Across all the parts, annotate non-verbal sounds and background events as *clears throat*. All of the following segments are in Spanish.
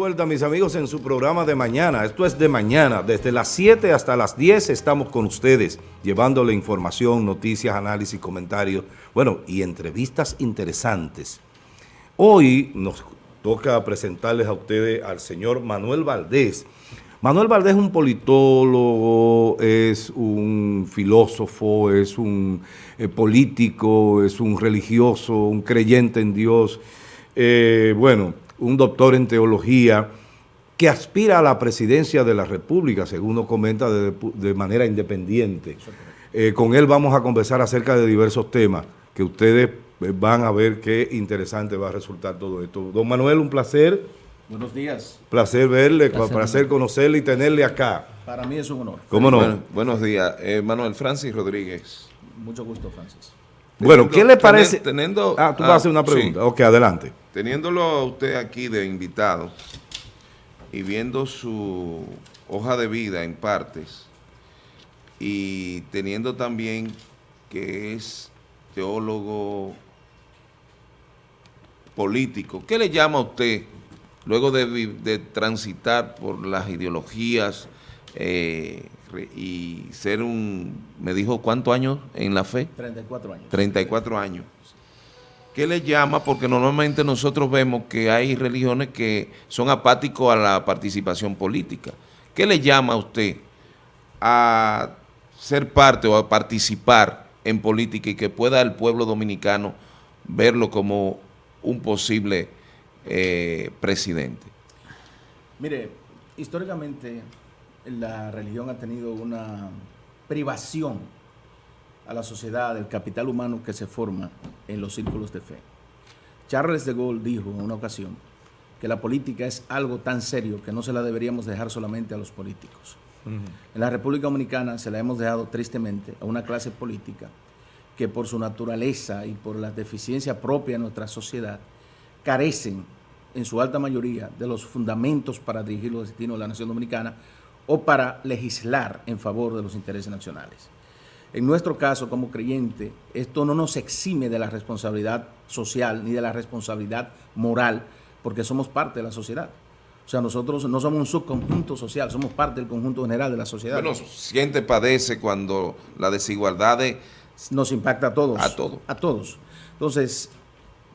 vuelta, mis amigos, en su programa de mañana. Esto es de mañana. Desde las 7 hasta las 10 estamos con ustedes, llevándole información, noticias, análisis, comentarios, bueno, y entrevistas interesantes. Hoy nos toca presentarles a ustedes al señor Manuel Valdés. Manuel Valdés es un politólogo, es un filósofo, es un eh, político, es un religioso, un creyente en Dios. Eh, bueno, un doctor en teología, que aspira a la presidencia de la República, según nos comenta, de, manera independiente. Eh, con él vamos a conversar acerca de diversos temas que ustedes eh, van a ver qué interesante va a resultar todo esto. Don Manuel, un placer. Buenos días. Placer verle, placer, conocerle y tenerle acá. Para mí es un honor. ¿Cómo no? buenos días. Eh, Manuel Francis Rodríguez. Mucho gusto, Francis. Bueno, ¿qué le parece? Teniendo, ah, tú vas a hacer una pregunta. Ok, adelante. Teniéndolo a usted aquí de invitado y viendo su hoja de vida en partes y teniendo también que es teólogo político, ¿qué le llama a usted luego de, transitar por las ideologías eh, y ser un, me dijo, ¿cuántos años en la fe? 34 años. 34 años. ¿Qué le llama? Porque normalmente nosotros vemos que hay religiones que son apáticos a la participación política. ¿Qué le llama a usted a ser parte o a participar en política y que pueda el pueblo dominicano verlo como un posible eh, presidente? Mire, históricamente la religión ha tenido una privación a la sociedad del capital humano que se forma en los círculos de fe. Charles de Gaulle dijo en una ocasión que la política es algo tan serio que no se la deberíamos dejar solamente a los políticos. En la República Dominicana se la hemos dejado tristemente a una clase política que por su naturaleza y por la deficiencia propia de nuestra sociedad carecen en su alta mayoría de los fundamentos para dirigir los destinos de la nación dominicana o para legislar en favor de los intereses nacionales. En nuestro caso, como creyente, esto no nos exime de la responsabilidad social ni de la responsabilidad moral, porque somos parte de la sociedad. O sea, nosotros no somos un subconjunto social, somos parte del conjunto general de la sociedad. Bueno, siente, padece cuando la desigualdad nos impacta a todos. A todos. A todos. Entonces,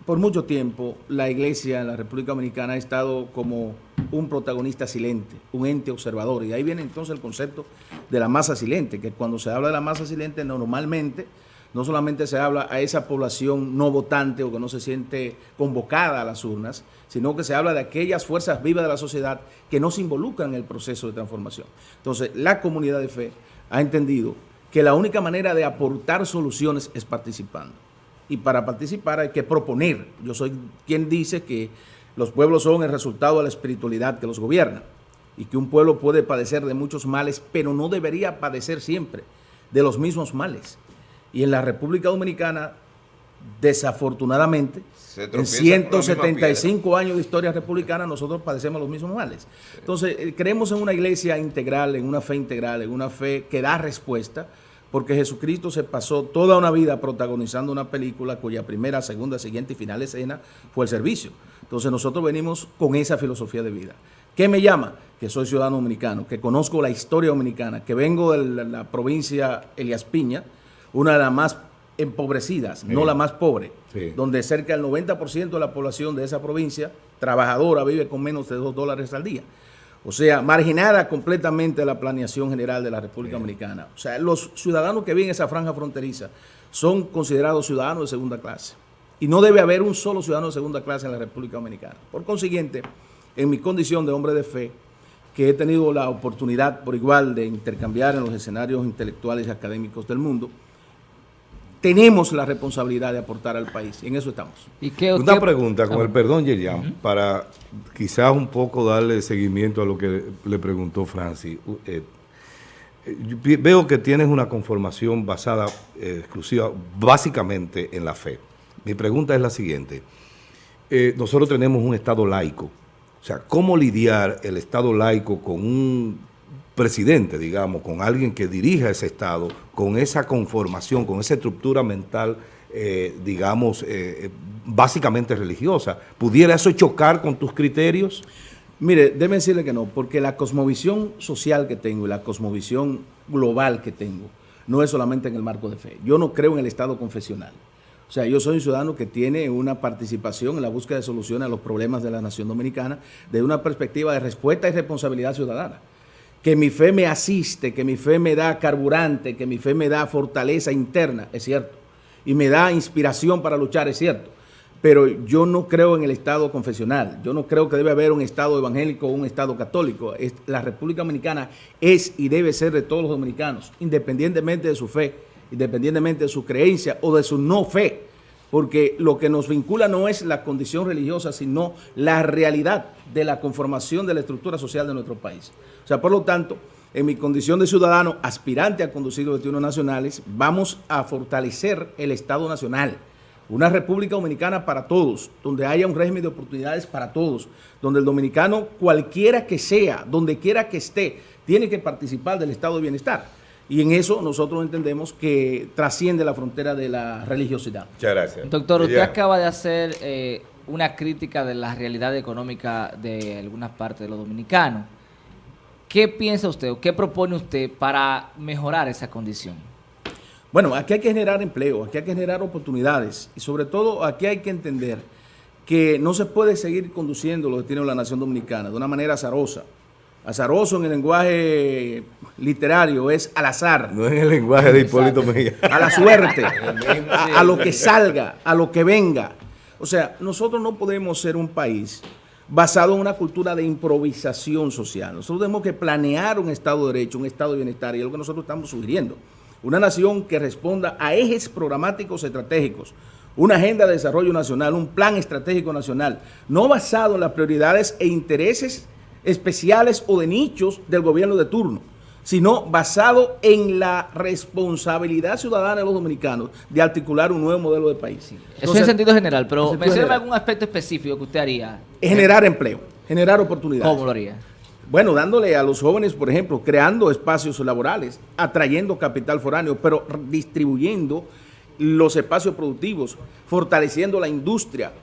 por mucho tiempo, la iglesia en la República Dominicana ha estado como un protagonista silente, un ente observador. Y ahí viene entonces el concepto de la masa silente, que cuando se habla de la masa silente, normalmente no solamente se habla a esa población no votante o que no se siente convocada a las urnas, sino que se habla de aquellas fuerzas vivas de la sociedad que no se involucran en el proceso de transformación. Entonces, la comunidad de fe ha entendido que la única manera de aportar soluciones es participando. Y para participar hay que proponer. Yo soy quien dice que los pueblos son el resultado de la espiritualidad que los gobierna y que un pueblo puede padecer de muchos males, pero no debería padecer siempre de los mismos males. Y en la República Dominicana, desafortunadamente, en 175 años de historia republicana, nosotros padecemos los mismos males. Entonces, eh, creemos en una iglesia integral, en una fe integral, en una fe que da respuesta, porque Jesucristo se pasó toda una vida protagonizando una película cuya primera, segunda, siguiente y final escena fue el servicio. Entonces nosotros venimos con esa filosofía de vida. ¿Qué me llama? Que soy ciudadano dominicano, que conozco la historia dominicana, que vengo de la, provincia Elias Piña, una de las más empobrecidas, no la más pobre, donde cerca del 90% de la población de esa provincia trabajadora vive con menos de 2 dólares al día. O sea, marginada completamente la planeación general de la República Dominicana. O sea, los ciudadanos que viven en esa franja fronteriza son considerados ciudadanos de segunda clase. Y no debe haber un solo ciudadano de segunda clase en la República Dominicana. Por consiguiente, en mi condición de hombre de fe, que he tenido la oportunidad por igual de intercambiar en los escenarios intelectuales y académicos del mundo, tenemos la responsabilidad de aportar al país y en eso estamos. ¿Y qué, Una pregunta, con el perdón, Yerian, para quizás un poco darle seguimiento a lo que le preguntó Francis. Eh, veo que tienes una conformación basada eh, exclusiva, básicamente en la fe. Mi pregunta es la siguiente. Eh, nosotros tenemos un Estado laico. O sea, ¿cómo lidiar el Estado laico con un presidente, digamos, con alguien que dirija ese Estado, con esa conformación, con esa estructura mental, eh, digamos, eh, básicamente religiosa? ¿Pudiera eso chocar con tus criterios? Mire, déme decirle que no, porque la cosmovisión social que tengo y la cosmovisión global que tengo no es solamente en el marco de fe. Yo no creo en el Estado confesional. O sea, yo soy un ciudadano que tiene una participación en la búsqueda de soluciones a los problemas de la nación dominicana desde una perspectiva de respuesta y responsabilidad ciudadana. Que mi fe me asiste, que mi fe me da carburante, que mi fe me da fortaleza interna, es cierto. Y me da inspiración para luchar, es cierto. Pero yo no creo en el Estado confesional. Yo no creo que debe haber un Estado evangélico o un Estado católico. La República Dominicana es y debe ser de todos los dominicanos, independientemente de su fe independientemente de su creencia o de su no fe, porque lo que nos vincula no es la condición religiosa, sino la realidad de la conformación de la estructura social de nuestro país. O sea, por lo tanto, en mi condición de ciudadano aspirante a conducir los destinos nacionales, vamos a fortalecer el Estado Nacional, una República Dominicana para todos, donde haya un régimen de oportunidades para todos, donde el dominicano, cualquiera que sea, donde quiera que esté, tiene que participar del estado de bienestar. Y en eso nosotros entendemos que trasciende la frontera de la religiosidad. Muchas gracias. Doctor, usted acaba de hacer eh, una crítica de la realidad económica de algunas partes de los dominicanos. ¿Qué piensa usted o qué propone usted para mejorar esa condición? Bueno, aquí hay que generar empleo, aquí hay que generar oportunidades y sobre todo aquí hay que entender que no se puede seguir conduciendo lo que tiene la nación dominicana de una manera azarosa azaroso en el lenguaje literario es al azar. No en el lenguaje de Hipólito Mejía. A la suerte, *laughs* a, lo que salga, a lo que venga. O sea, nosotros no podemos ser un país basado en una cultura de improvisación social. Nosotros tenemos que planear un Estado de Derecho, un Estado de Bienestar, y es lo que nosotros estamos sugiriendo. Una nación que responda a ejes programáticos estratégicos, una agenda de desarrollo nacional, un plan estratégico nacional, no basado en las prioridades e intereses especiales o de nichos del gobierno de turno, sino basado en la responsabilidad ciudadana de los dominicanos de articular un nuevo modelo de país. Eso es en sentido general, pero menciona algún aspecto específico que usted haría. Generar empleo, generar oportunidades. ¿Cómo lo haría? Bueno, dándole a los jóvenes, por ejemplo, creando espacios laborales, atrayendo capital foráneo, pero distribuyendo los espacios productivos, fortaleciendo la industria,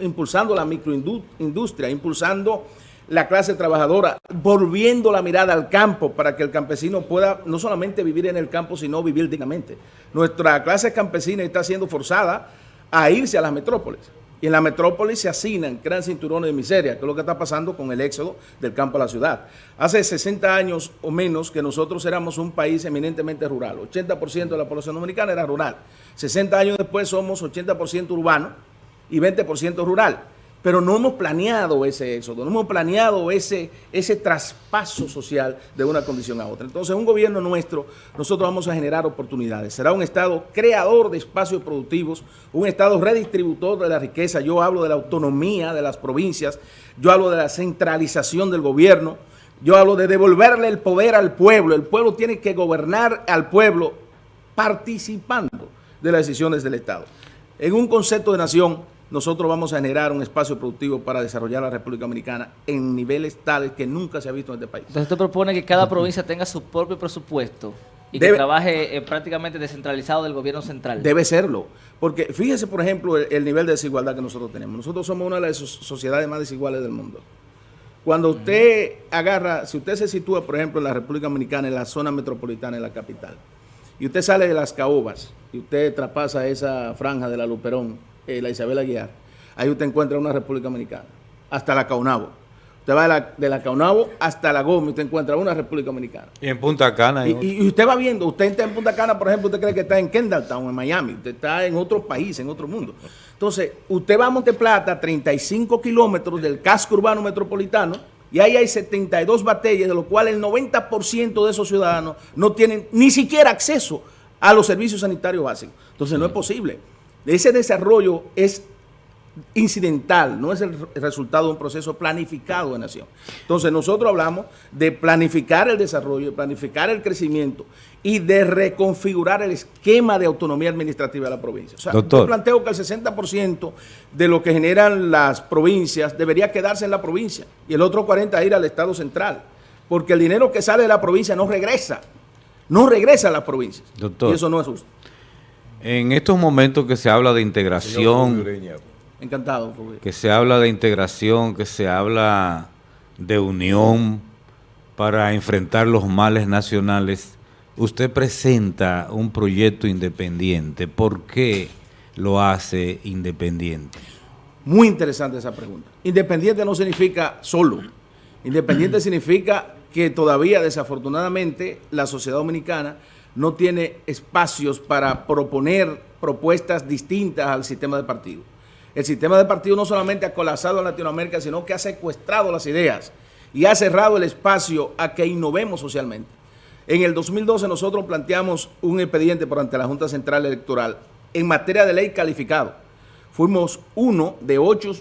impulsando la microindustria, impulsando la clase trabajadora, volviendo la mirada al campo para que el campesino pueda no solamente vivir en el campo, sino vivir dignamente. Nuestra clase campesina está siendo forzada a irse a las metrópolis. Y en la metrópolis se hacinan, crean cinturones de miseria, que es lo que está pasando con el éxodo del campo a la ciudad. Hace 60 años o menos que nosotros éramos un país eminentemente rural. 80% de la población dominicana era rural. 60 años después somos 80% urbano y 20% rural pero no hemos planeado ese éxodo, no hemos planeado ese, ese traspaso social de una condición a otra. Entonces, un gobierno nuestro, nosotros vamos a generar oportunidades. Será un Estado creador de espacios productivos, un Estado redistributor de la riqueza. Yo hablo de la autonomía de las provincias, yo hablo de la centralización del gobierno, yo hablo de devolverle el poder al pueblo. El pueblo tiene que gobernar al pueblo participando de las decisiones del Estado. En un concepto de nación, nosotros vamos a generar un espacio productivo para desarrollar la República Dominicana en niveles tales que nunca se ha visto en este país. Entonces usted propone que cada provincia tenga su propio presupuesto y que trabaje eh, prácticamente descentralizado del gobierno central. Debe serlo, porque fíjese por ejemplo el, nivel de desigualdad que nosotros tenemos. Nosotros somos una de las sociedades más desiguales del mundo. Cuando usted agarra, si usted se sitúa por ejemplo en la República Dominicana, en la zona metropolitana, en la capital, y usted sale de las caobas y usted traspasa esa franja de la Luperón, eh, la Isabel Aguiar, ahí usted encuentra una República Dominicana, hasta la Caunabo. Usted va de la, de la Caunabo hasta la Gómez, usted encuentra una República Dominicana. Y en Punta Cana. Y, y, usted va viendo, usted está en Punta Cana, por ejemplo, usted cree que está en Kendalltown, en Miami, usted está en otro país, en otro mundo. Entonces, usted va a Monteplata, 35 kilómetros del casco urbano metropolitano, y ahí hay 72 batallas, de lo cual el 90% de esos ciudadanos no tienen ni siquiera acceso a los servicios sanitarios básicos. Entonces, no es posible. Ese desarrollo es incidental, no es el resultado de un proceso planificado de nación. Entonces nosotros hablamos de planificar el desarrollo, de planificar el crecimiento y de reconfigurar el esquema de autonomía administrativa de la provincia. O sea, yo planteo que el 60% de lo que generan las provincias debería quedarse en la provincia y el otro 40% ir al Estado central, porque el dinero que sale de la provincia no regresa, no regresa a las provincias. Y eso no es justo. En estos momentos que se habla de integración, encantado, que se habla de integración, que se habla de unión para enfrentar los males nacionales, usted presenta un proyecto independiente. ¿Por qué lo hace independiente? Muy interesante esa pregunta. Independiente no significa solo. Independiente *clears throat* significa que todavía desafortunadamente la sociedad dominicana no tiene espacios para proponer propuestas distintas al sistema de partido. El sistema de partido no solamente ha colapsado en Latinoamérica, sino que ha secuestrado las ideas y ha cerrado el espacio a que innovemos socialmente. En el 2012 nosotros planteamos un expediente por ante la Junta Central Electoral en materia de ley calificado. Fuimos uno de ocho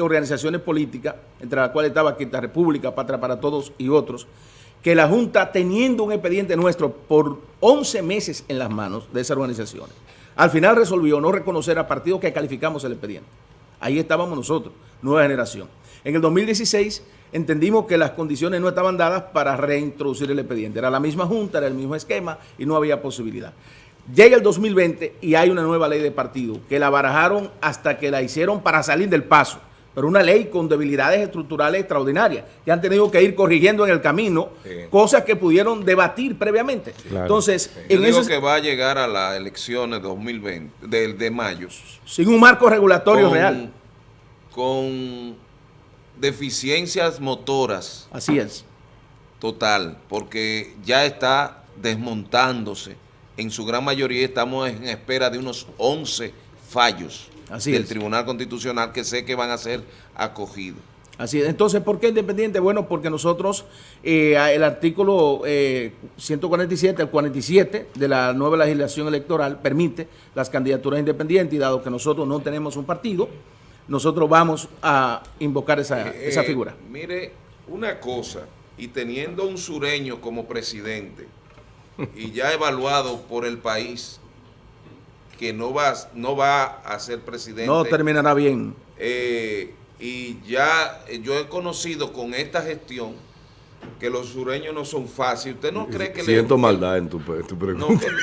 organizaciones políticas, entre las cuales estaba Quinta República, Patria para Todos y otros, que la Junta, teniendo un expediente nuestro por 11 meses en las manos de esas organizaciones, al final resolvió no reconocer a partidos que calificamos el expediente. Ahí estábamos nosotros, nueva generación. En el 2016 entendimos que las condiciones no estaban dadas para reintroducir el expediente. Era la misma Junta, era el mismo esquema y no había posibilidad. Llega el 2020 y hay una nueva ley de partido que la barajaron hasta que la hicieron para salir del paso pero una ley con debilidades estructurales extraordinarias que han tenido que ir corrigiendo en el camino cosas que pudieron debatir previamente. Entonces, en Yo que va a llegar a las elecciones 2020 de, de mayo sin un marco regulatorio real con deficiencias motoras. Así es. Total, porque ya está desmontándose. En su gran mayoría estamos en espera de unos 11 fallos del Tribunal Constitucional que sé que van a ser acogidos. Así es. Entonces, ¿por qué independiente? Bueno, porque nosotros, eh, el artículo 147, el 47 de la nueva legislación electoral permite las candidaturas independientes y dado que nosotros no tenemos un partido, nosotros vamos a invocar esa, eh, esa figura. Mire, una cosa, y teniendo un sureño como presidente y ya evaluado por el país, que no va, no va a ser presidente. No terminará bien. Eh, y ya eh, yo he conocido con esta gestión que los sureños no son fáciles. ¿Usted no cree que Siento maldad en tu, pregunta. *laughs*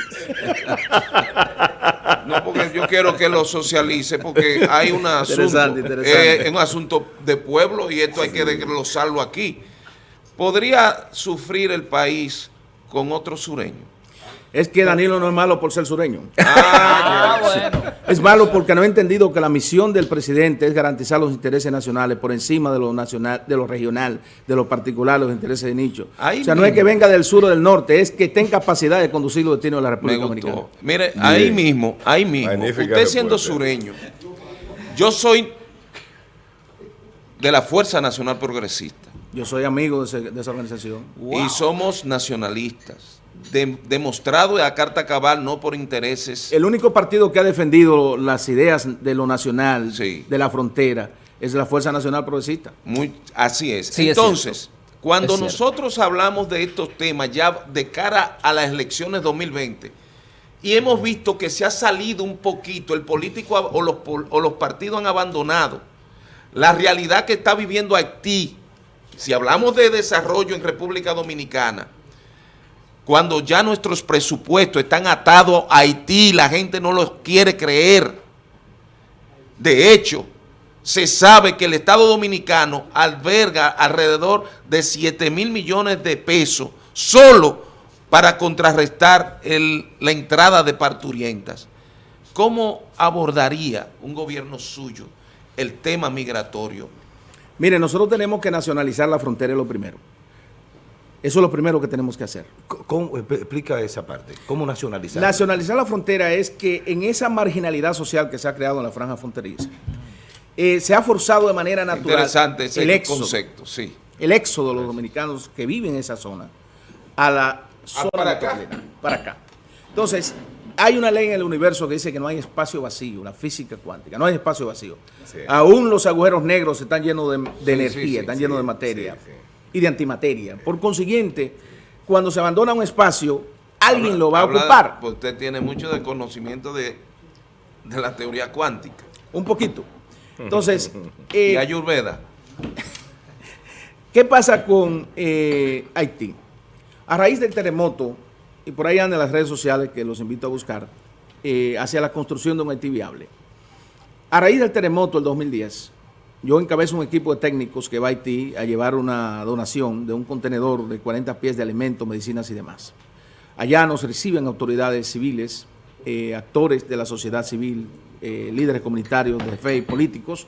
No, porque yo quiero que lo socialice, porque hay un asunto, eh, un asunto de pueblo y esto hay que desglosarlo aquí. ¿Podría sufrir el país con otro sureño? Es que Danilo no es malo por ser sureño. Ah, *laughs* bueno. Es malo porque no ha entendido que la misión del presidente es garantizar los intereses nacionales por encima de lo nacional, de lo regional, de lo particular, los intereses de nicho. o sea, no es que venga del sur o del norte, es que tenga capacidad de conducir los destinos de la República Dominicana. Mire, ahí mismo, ahí mismo, usted siendo sureño, yo soy de la Fuerza Nacional Progresista. Yo soy amigo de, esa organización. Y somos nacionalistas demostrado a carta cabal, no por intereses. El único partido que ha defendido las ideas de lo nacional, de la frontera, es la Fuerza Nacional Progresista. Muy, así es. Entonces, cuando nosotros hablamos de estos temas ya de cara a las elecciones 2020, y hemos visto que se ha salido un poquito, el político o los, o los partidos han abandonado la realidad que está viviendo Haití, si hablamos de desarrollo en República Dominicana, cuando ya nuestros presupuestos están atados a Haití, la gente no los quiere creer. De hecho, se sabe que el Estado Dominicano alberga alrededor de 7 mil millones de pesos solo para contrarrestar la entrada de parturientas. ¿Cómo abordaría un gobierno suyo el tema migratorio? Mire, nosotros tenemos que nacionalizar la frontera, lo primero. Eso es lo primero que tenemos que hacer. ¿Cómo, explica esa parte. ¿Cómo nacionalizar? Nacionalizar la frontera es que en esa marginalidad social que se ha creado en la franja fronteriza, eh, se ha forzado de manera natural Interesante ese el concepto, sí. El éxodo de los dominicanos que viven en esa zona a la ah, zona para acá. Para acá. Entonces, hay una ley en el universo que dice que no hay espacio vacío, la física cuántica, no hay espacio vacío. Aún los agujeros negros están llenos de, energía, están llenos de materia y de antimateria. Por consiguiente, cuando se abandona un espacio, alguien lo va a ocupar. Pues usted tiene mucho de conocimiento de, la teoría cuántica. Un poquito. Entonces... *laughs* y eh, Ayurveda. ¿Qué pasa con eh, Haití? A raíz del terremoto, y por ahí andan las redes sociales que los invito a buscar, eh, hacia la construcción de un Haití viable. A raíz del terremoto del 2010, yo encabezo un equipo de técnicos que va a Haití a llevar una donación de un contenedor de 40 pies de alimentos, medicinas y demás. Allá nos reciben autoridades civiles, eh, actores de la sociedad civil, eh, líderes comunitarios de fe y políticos.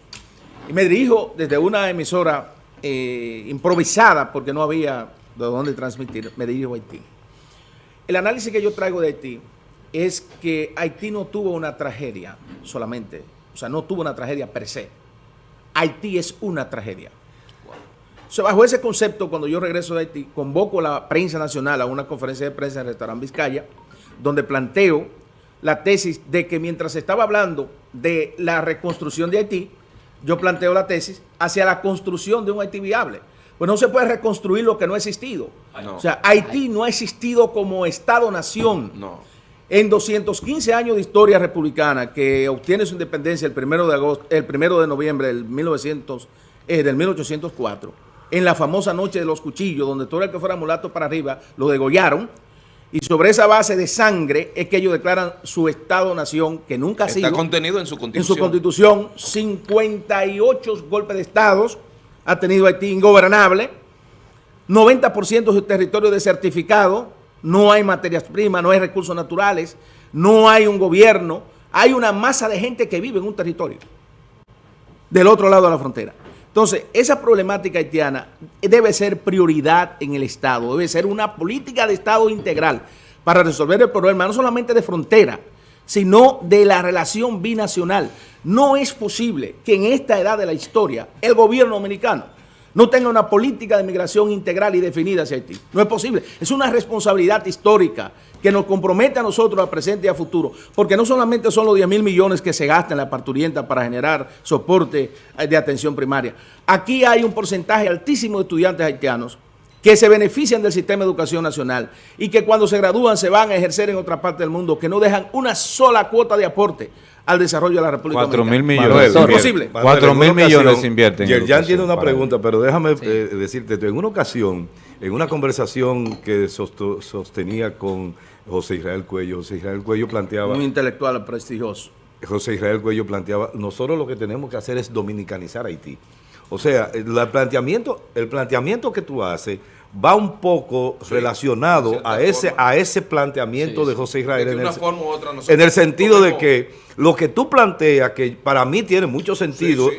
Y me dirijo desde una emisora eh, improvisada, porque no había de dónde transmitir, me dirijo a Haití. El análisis que yo traigo de Haití es que Haití no tuvo una tragedia solamente, o sea, no tuvo una tragedia per se Haití es una tragedia. bajo ese concepto, cuando yo regreso de Haití, convoco a la prensa nacional a una conferencia de prensa en el restaurante Vizcaya, donde planteo la tesis de que mientras estaba hablando de la reconstrucción de Haití, yo planteo la tesis hacia la construcción de un Haití viable. Pues no se puede reconstruir lo que no ha existido. O sea, Haití no ha existido como Estado-nación. No. En 215 años de historia republicana, que obtiene su independencia el primero de, agosto, el primero de noviembre del, 1900, eh, del 1804, en la famosa noche de los cuchillos, donde todo el que fuera mulato para arriba lo degollaron, y sobre esa base de sangre es que ellos declaran su Estado-nación, que nunca ha sido... Está contenido en su constitución. En su constitución, 58 golpes de Estados ha tenido Haití ingobernable, 90% de su territorio desertificado, no hay materias primas, no hay recursos naturales, no hay un gobierno, hay una masa de gente que vive en un territorio del otro lado de la frontera. Entonces, esa problemática haitiana debe ser prioridad en el Estado, debe ser una política de Estado integral para resolver el problema, no solamente de frontera, sino de la relación binacional. No es posible que en esta edad de la historia el gobierno dominicano no tenga una política de migración integral y definida hacia Haití. No es posible. Es una responsabilidad histórica que nos compromete a nosotros a presente y a futuro, porque no solamente son los 10 mil millones que se gastan en la parturienta para generar soporte de atención primaria. Aquí hay un porcentaje altísimo de estudiantes haitianos que se benefician del sistema de educación nacional y que cuando se gradúan se van a ejercer en otra parte del mundo, que no dejan una sola cuota de aporte al desarrollo de la República 4 mil millones. ¿Es posible? 4 mil millones invierten. Yerjan tiene una pregunta, pero déjame eh, decirte, en una ocasión, en una conversación que sostenía con José Israel Cuello, José Israel Cuello planteaba... Un intelectual prestigioso. José Israel Cuello planteaba, nosotros lo que tenemos que hacer es dominicanizar Haití. O sea, el planteamiento, el planteamiento que tú haces va un poco relacionado a ese, a ese planteamiento de José Israel. en, el, en el sentido de que lo que tú planteas, que para mí tiene mucho sentido,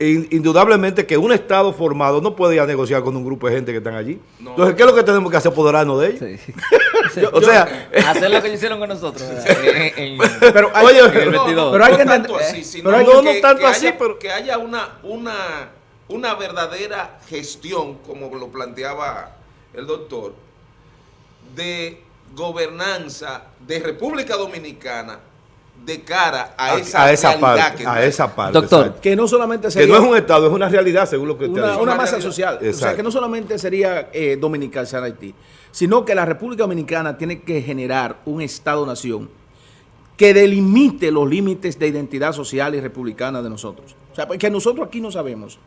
indudablemente que un Estado formado no puede ir a negociar con un grupo de gente que están allí. Entonces, ¿qué es lo que tenemos que hacer? Apoderarnos de ellos. *laughs* o sea, hacer lo que hicieron con nosotros. *laughs* pero, hay, pero hay que tanto así, pero no, no tanto así, pero que haya una, una, una verdadera gestión, como lo planteaba el doctor, de gobernanza de República Dominicana de cara a, esa, esa parte, a esa parte. Doctor, que no solamente sería... Que no es un Estado, es una realidad, según lo que usted Una, una masa social. O sea, que no solamente sería eh, dominicalizar Haití, sino que la República Dominicana tiene que generar un Estado-nación que delimite los límites de identidad social y republicana de nosotros. O sea, porque nosotros aquí no sabemos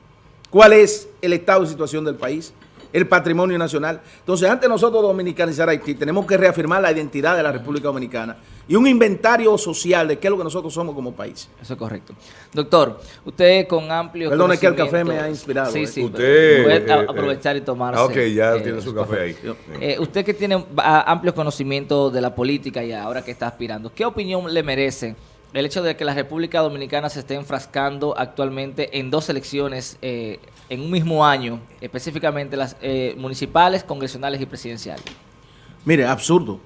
cuál es el estado de situación del país, el patrimonio nacional. Entonces, antes de nosotros dominicanizar Haití, tenemos que reafirmar la identidad de la República Dominicana y un inventario social de qué es lo que nosotros somos como país. Eso es correcto. Doctor, usted con amplio Perdón, es que el café me ha inspirado. Sí, ¿eh? sí. Usted, puede eh, aprovechar y tomarse. Ah, ok, ya eh, tiene su café ahí. usted que tiene amplios conocimientos de la política y ahora que está aspirando, ¿qué opinión le merece el hecho de que la República Dominicana se esté enfrascando actualmente en dos elecciones eh, en un mismo año, específicamente las eh, municipales, congresionales y presidenciales. Mire, absurdo,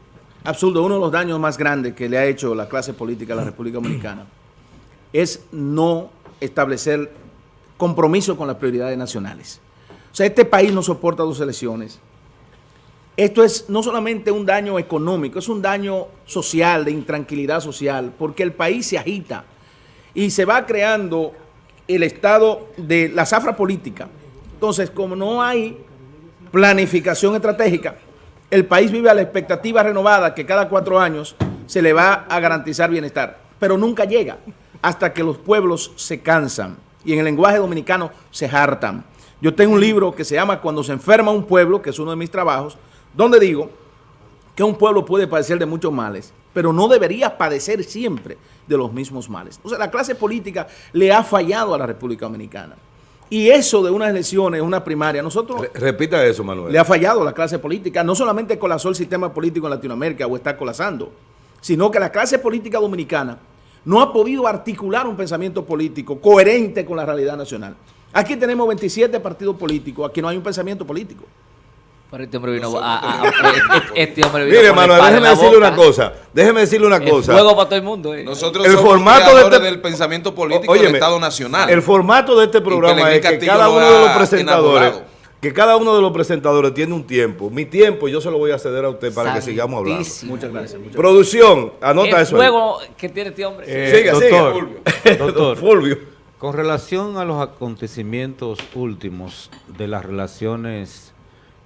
absurdo. Uno de los daños más grandes que le ha hecho la clase política a la República Dominicana es no establecer compromiso con las prioridades nacionales. O sea, este país no soporta dos elecciones esto es no solamente un daño económico, es un daño social, de intranquilidad social, porque el país se agita y se va creando el estado de la zafra política. Entonces, como no hay planificación estratégica, el país vive a la expectativa renovada que cada cuatro años se le va a garantizar bienestar, pero nunca llega hasta que los pueblos se cansan y en el lenguaje dominicano se hartan. Yo tengo un libro que se llama Cuando se enferma un pueblo, que es uno de mis trabajos, donde digo que un pueblo puede padecer de muchos males, pero no debería padecer siempre de los mismos males. O sea, la clase política le ha fallado a la República Dominicana. Y eso de unas elecciones, una primaria, nosotros... repita eso, Manuel. Le ha fallado la clase política. No solamente colapsó el sistema político en Latinoamérica o está colapsando, sino que la clase política dominicana no ha podido articular un pensamiento político coherente con la realidad nacional. Aquí tenemos 27 partidos políticos, aquí no hay un pensamiento político. Este hombre vino a, este, este hombre vino Mire, Manuel, déjeme decirle una cosa. Déjeme decirle una cosa. Juego para todo el mundo. Eh. Nosotros el somos formato de este, del pensamiento político del Estado Nacional. El formato de este programa es que cada uno de los presentadores que cada uno de los presentadores tiene un tiempo. Mi tiempo yo se lo voy a ceder a usted para que sigamos hablando. Muchas gracias. Producción, anota eso. El juego que tiene este hombre. Eh, *laughs* doctor, Doctor, Fulvio. Con relación a los acontecimientos últimos de las relaciones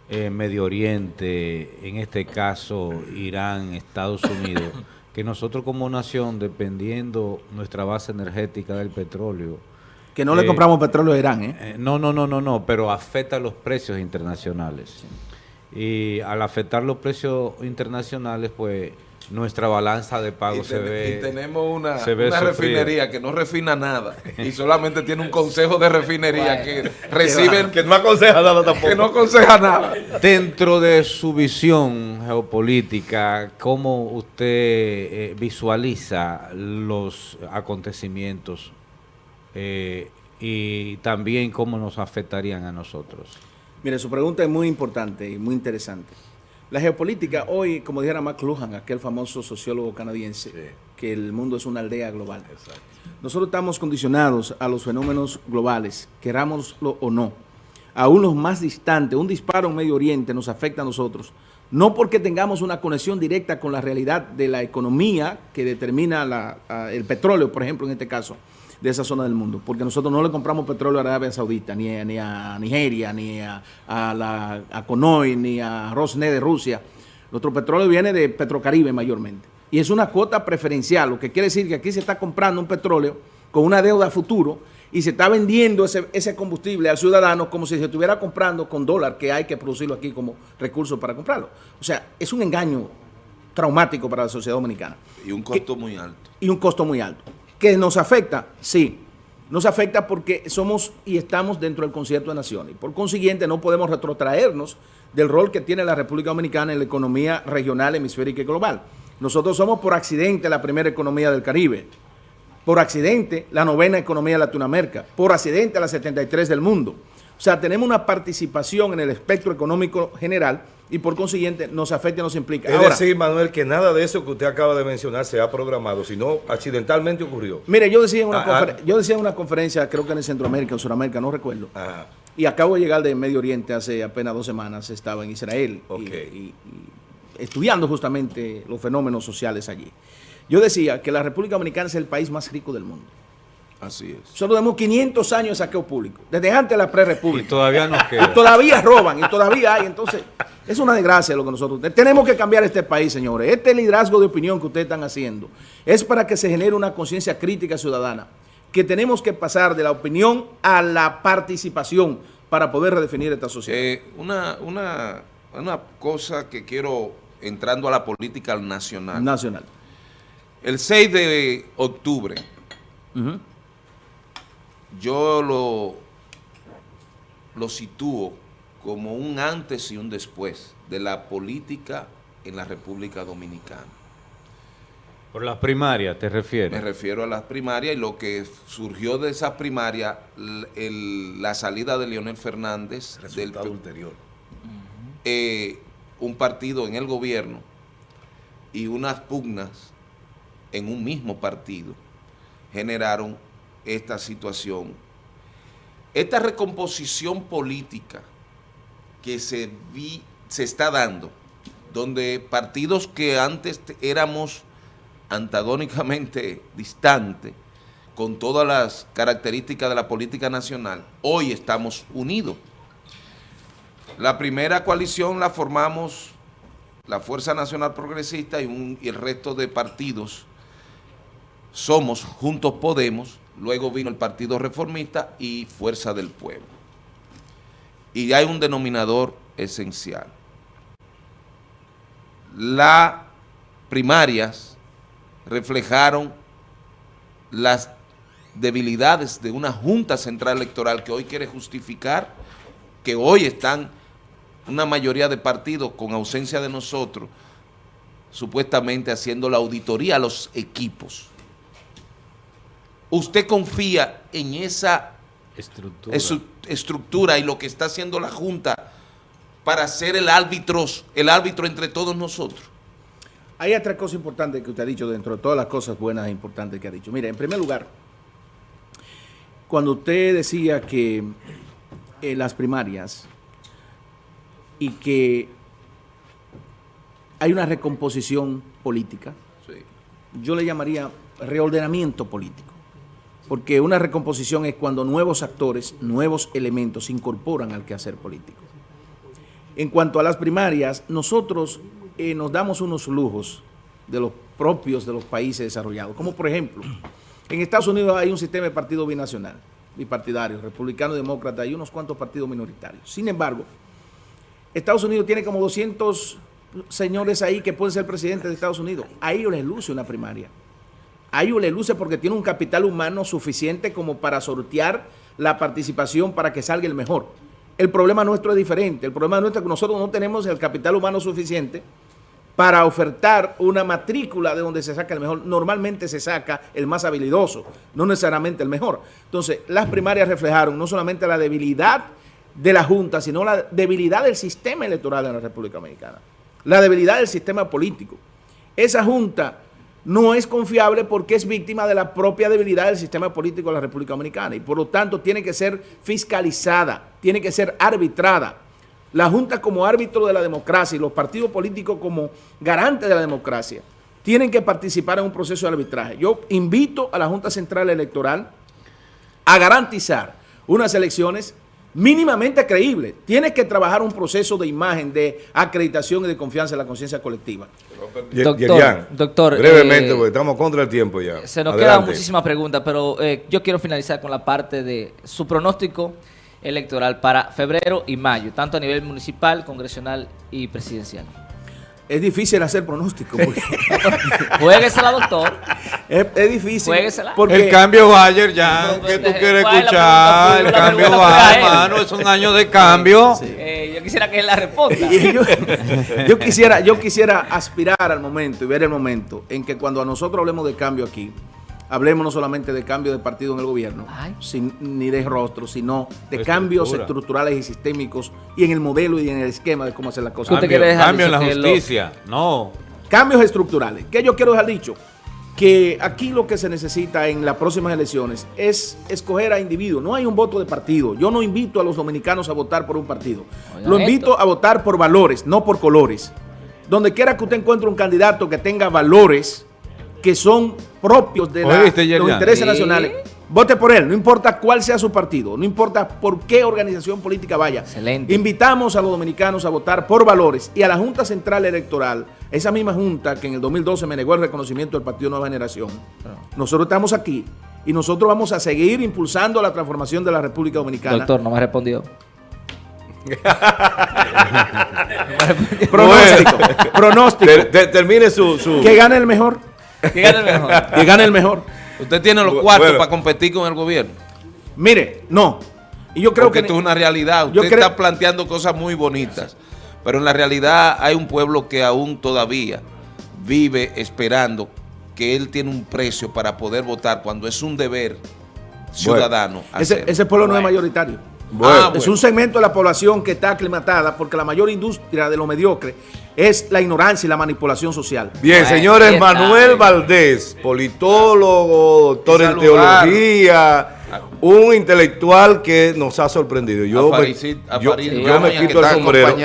eh, Medio Oriente, en este caso Irán, Estados Unidos, *coughs* que nosotros como nación, dependiendo nuestra base energética del petróleo, que no le eh, compramos petróleo a Irán, ¿eh? ¿eh? No, no, no, no, no, pero afecta los precios internacionales. Y al afectar los precios internacionales, pues nuestra balanza de pago se ve. Y tenemos una, refinería que no refina nada y solamente tiene un consejo de refinería que reciben. Que no aconseja nada tampoco. Que no aconseja nada. Dentro de su visión geopolítica, ¿cómo usted eh, visualiza los acontecimientos eh, y también cómo nos afectarían a nosotros? Mire, su pregunta es muy importante y muy interesante. La geopolítica hoy, como dijera McLuhan, aquel famoso sociólogo canadiense, que el mundo es una aldea global. Nosotros estamos condicionados a los fenómenos globales, querámoslo o no. Aún los más distantes, un disparo en Medio Oriente nos afecta a nosotros, no porque tengamos una conexión directa con la realidad de la economía que determina el petróleo, por ejemplo, en este caso, de esa zona del mundo, porque nosotros no le compramos petróleo a Arabia Saudita, ni a, ni a Nigeria, ni a, la, a Conoy, ni a Rosneft de Rusia. Nuestro petróleo viene de Petrocaribe mayormente. Y es una cuota preferencial, lo que quiere decir que aquí se está comprando un petróleo con una deuda futuro y se está vendiendo ese, ese combustible al ciudadano como si se estuviera comprando con dólar, que hay que producirlo aquí como recurso para comprarlo. O sea, es un engaño traumático para la sociedad dominicana. Y un costo muy alto. Y un costo muy alto. ¿Que nos afecta? Sí. Nos afecta porque somos y estamos dentro del concierto de naciones. Por consiguiente, no podemos retrotraernos del rol que tiene la República Dominicana en la economía regional, hemisférica y global. Nosotros somos por accidente la primera economía del Caribe, por accidente la novena economía de Latinoamérica, por accidente la 73 del mundo. O sea, tenemos una participación en el espectro económico general y por consiguiente nos afecta y nos implica. Es decir, Manuel, que nada de eso que usted acaba de mencionar se ha programado, sino accidentalmente ocurrió. Mire, yo decía en una, ah, ah. yo decía en una conferencia, creo que en Centroamérica o Sudamérica, no recuerdo, y acabo de llegar de Medio Oriente hace apenas dos semanas, estaba en Israel y, estudiando justamente los fenómenos sociales allí. Yo decía que la República Dominicana es el país más rico del mundo. Así es. Solo tenemos 500 años de saqueo público, desde antes de la pre-república. Y todavía nos queda. Y todavía roban, y todavía hay. Entonces, es una desgracia lo que nosotros... Tenemos que cambiar este país, señores. Este liderazgo de opinión que ustedes están haciendo es para que se genere una conciencia crítica ciudadana, que tenemos que pasar de la opinión a la participación para poder redefinir esta sociedad. Eh, una, una, una cosa que quiero, entrando a la política nacional. Nacional. El 6 de octubre yo lo, lo sitúo como un antes y un después de la política en la República Dominicana. ¿Por las primarias te refieres? Me refiero a las primarias y lo que surgió de esas primarias, la salida de Leonel Fernández. Resultado del, ulterior. Eh, un partido en el gobierno y unas pugnas en un mismo partido generaron esta situación. Esta recomposición política que se, vi, se está dando, donde partidos que antes éramos antagónicamente distantes, con todas las características de la política nacional, hoy estamos unidos. La primera coalición la formamos la Fuerza Nacional Progresista y, el resto de partidos. Somos Juntos Podemos, luego vino el Partido Reformista y Fuerza del Pueblo. Y hay un denominador esencial. Las primarias reflejaron las debilidades de una Junta Central Electoral que hoy quiere justificar que hoy están una mayoría de partidos con ausencia de nosotros supuestamente haciendo la auditoría a los equipos. ¿Usted confía en esa estructura, estructura y lo que está haciendo la Junta para ser el árbitro, el árbitro entre todos nosotros? Hay otra cosa importante que usted ha dicho dentro de todas las cosas buenas e importantes que ha dicho. Mire, en primer lugar, cuando usted decía que eh, las primarias y que hay una recomposición política, yo le llamaría reordenamiento político, porque una recomposición es cuando nuevos actores, nuevos elementos se incorporan al quehacer político. En cuanto a las primarias, nosotros eh, nos damos unos lujos de los propios de los países desarrollados, como por ejemplo, en Estados Unidos hay un sistema de partido binacional, bipartidario, republicano, demócrata y unos cuantos partidos minoritarios. Sin embargo, Estados Unidos tiene como 200 señores ahí que pueden ser presidentes de Estados Unidos. A ellos les luce una primaria. A ellos les luce porque tiene un capital humano suficiente como para sortear la participación para que salga el mejor. El problema nuestro es diferente. El problema nuestro es que nosotros no tenemos el capital humano suficiente para ofertar una matrícula de donde se saca el mejor. Normalmente se saca el más habilidoso, no necesariamente el mejor. Entonces, las primarias reflejaron no solamente la debilidad de la Junta, sino la debilidad del sistema electoral en la República Dominicana, la debilidad del sistema político. Esa Junta no es confiable porque es víctima de la propia debilidad del sistema político de la República Dominicana y por lo tanto tiene que ser fiscalizada, tiene que ser arbitrada. La Junta como árbitro de la democracia y los partidos políticos como garantes de la democracia tienen que participar en un proceso de arbitraje. Yo invito a la Junta Central Electoral a garantizar unas elecciones mínimamente creíble. Tienes que trabajar un proceso de imagen, de acreditación y de confianza en la conciencia colectiva. Doctor, doctor brevemente, eh, porque estamos contra el tiempo ya. Se nos quedan muchísimas preguntas, pero eh, yo quiero finalizar con la parte de su pronóstico electoral para febrero y mayo, tanto a nivel municipal, congresional y presidencial es difícil hacer pronóstico. *laughs* Porque... Jueguesela, doctor. Es, es difícil. Porque... El cambio Bayer ya, que tú quieres escuchar? El cambio Bayer, hermano, es un año de cambio. *laughs* Eh, yo quisiera que él la responda. *laughs* yo, quisiera, yo quisiera aspirar al momento y ver el momento en que cuando a nosotros hablemos de cambio aquí, hablemos no solamente de cambio de partido en el gobierno, ni de rostro, sino de cambios estructurales y sistémicos y en el modelo y en el esquema de cómo hacer las cosas. Cambio, cambio en la justicia, no. Cambios estructurales. ¿Qué yo quiero dejar dicho? Que aquí lo que se necesita en las próximas elecciones es escoger a individuos. No hay un voto de partido. Yo no invito a los dominicanos a votar por un partido. Lo invito a votar por valores, no por colores. Donde quiera que usted encuentre un candidato que tenga valores, que son propios de los intereses nacionales. Vote por él, no importa cuál sea su partido, no importa por qué organización política vaya. Excelente. Invitamos a los dominicanos a votar por valores y a la Junta Central Electoral, esa misma Junta que en el 2012 me negó el reconocimiento del Partido Nueva Generación. Nosotros estamos aquí y nosotros vamos a seguir impulsando la transformación de la República Dominicana. Doctor, no me ha respondido. *laughs* pronóstico. pronóstico. termine su, su... Que gane el mejor. Que gane el mejor. *laughs* que gane el mejor. Usted tiene los cuartos para competir con el gobierno. Mire, no. Y yo creo que esto es una realidad. Usted está planteando cosas muy bonitas. Pero en la realidad hay un pueblo que aún todavía vive esperando que él tiene un precio para poder votar cuando es un deber ciudadano. ese, pueblo no es mayoritario. Ah, es un segmento de la población que está aclimatada porque la mayor industria de lo mediocre es la ignorancia y la manipulación social. Bien, señores, Manuel Valdés, politólogo, doctor en teología, un intelectual que nos ha sorprendido. Yo, me, quito el sombrero.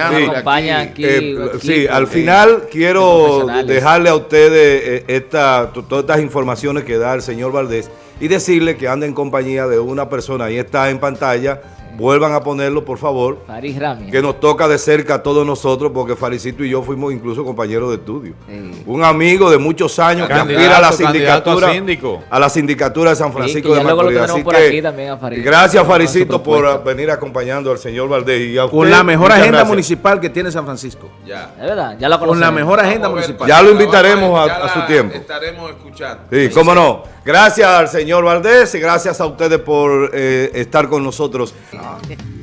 Sí, al final quiero dejarle a ustedes eh, esta, todas estas informaciones que da el señor Valdés y decirle que anda en compañía de una persona, ahí está en pantalla, vuelvan a ponerlo, por favor. Faris Rami. Que nos toca de cerca a todos nosotros, porque Faricito y yo fuimos incluso compañeros de estudio. Un amigo de muchos años que aspira a la sindicatura. A, la sindicatura de San Francisco de Macorís. Así que, gracias, Faricito, por venir acompañando al señor Valdés. Y Con la mejor agenda municipal que tiene San Francisco. Ya. Es verdad, ya lo Con la mejor agenda municipal. Ya lo invitaremos a, su tiempo. Estaremos escuchando. Sí, cómo no. Gracias al señor Valdés y gracias a ustedes por eh, estar con nosotros. Okay.